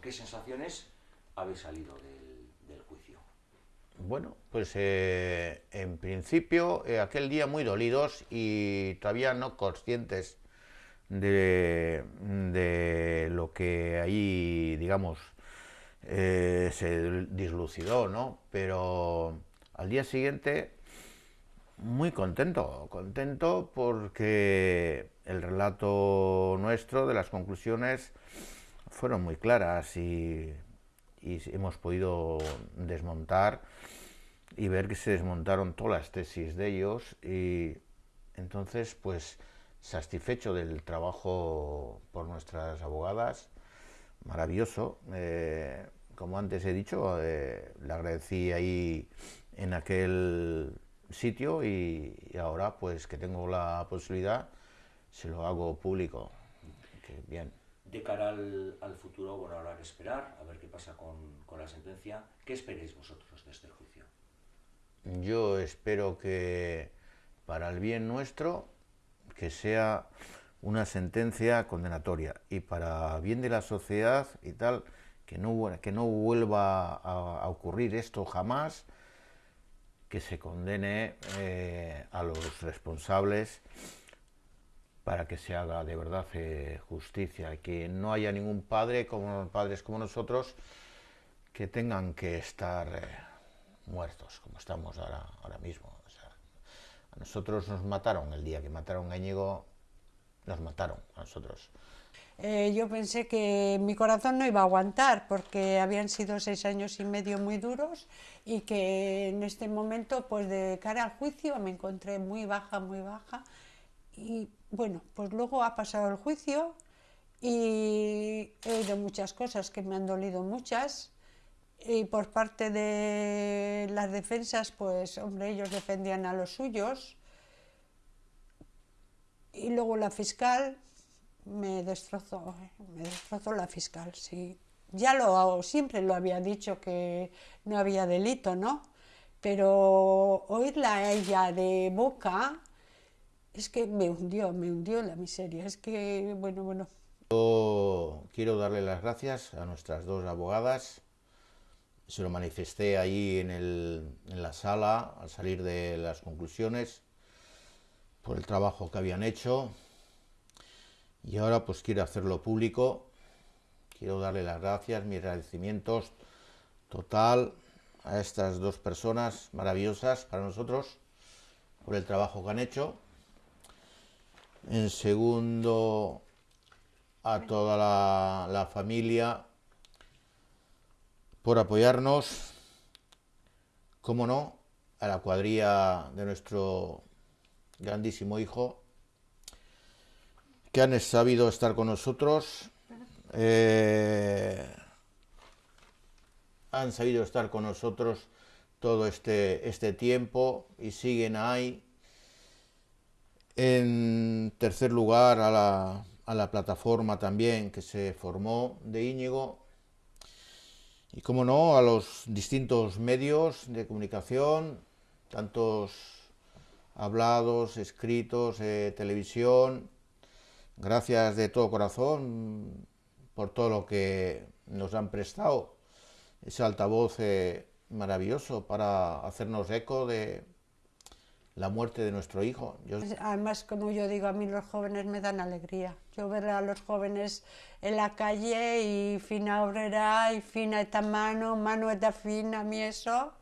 qué sensaciones habéis salido del, juicio? Bueno, pues eh, en principio eh, aquel día muy dolidos y todavía no conscientes de, de lo que ahí, digamos, eh, se dislucidó, ¿no? Pero al día siguiente muy contento, contento porque el relato nuestro de las conclusiones fueron muy claras y, hemos podido desmontar y ver que se desmontaron todas las tesis de ellos y entonces pues satisfecho del trabajo por nuestras abogadas, maravilloso. Eh, como antes he dicho, eh, le agradecí ahí en aquel sitio y, ahora pues que tengo la posibilidad se lo hago público. bien. De cara al, futuro, bueno, hay que esperar a ver qué pasa con, con la sentencia. ¿Qué esperéis vosotros de este juicio? Yo espero que para el bien nuestro, que sea una sentencia condenatoria y para bien de la sociedad y tal, que no, que no vuelva a ocurrir esto jamás que se condene eh, a los responsables para que se haga de verdad eh, justicia que no haya ningún padre, como padres como nosotros, que tengan que estar eh, muertos, como estamos ahora, ahora mismo. a nosotros nos mataron el día que mataron a Íñigo, nos mataron a nosotros. yo pensé que mi corazón no iba a aguantar porque habían sido seis años y medio muy duros y que en este momento, pues de cara al juicio, me encontré muy baja, muy baja. Y bueno, pues luego ha pasado el juicio y he oído muchas cosas que me han dolido muchas. Y por parte de las defensas, pues hombre, ellos defendían a los suyos. Y luego la fiscal me destrozó, me destrozó la fiscal, sí ya lo siempre lo había dicho que no había delito, ¿no? Pero oírla a ella de boca es que me hundió, me hundió la miseria. Es que, bueno, bueno. Yo quiero darle las gracias a nuestras dos abogadas. Se lo manifesté ahí en, en la sala al salir de las conclusiones por el trabajo que habían hecho. Y ahora pues quiero hacerlo público Quiero darle las gracias, mis agradecimientos total a estas dos personas maravillosas para nosotros por el trabajo que han hecho. En segundo, a toda la, familia por apoyarnos. Como no, a la cuadrilla de nuestro grandísimo hijo, que han sabido estar con nosotros eh, han sabido estar con nosotros todo este, este tiempo y siguen ahí. En tercer lugar, a la, a la plataforma también que se formó de Íñigo. Y como no, a los distintos medios de comunicación, tantos hablados, escritos, eh, televisión. Gracias de todo corazón por todo lo que nos han prestado, ese altavoz eh, maravilloso para hacernos eco de la muerte de nuestro hijo. Además, como yo digo, a mí los jóvenes me dan alegría. Yo ver a los jóvenes en la calle y fina obrera y fina esta mano, mano esta fina, a mí eso,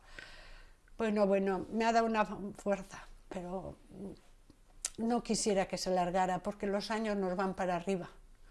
bueno, bueno, me ha dado una fuerza, pero no quisiera que se largara porque los años nos van para arriba.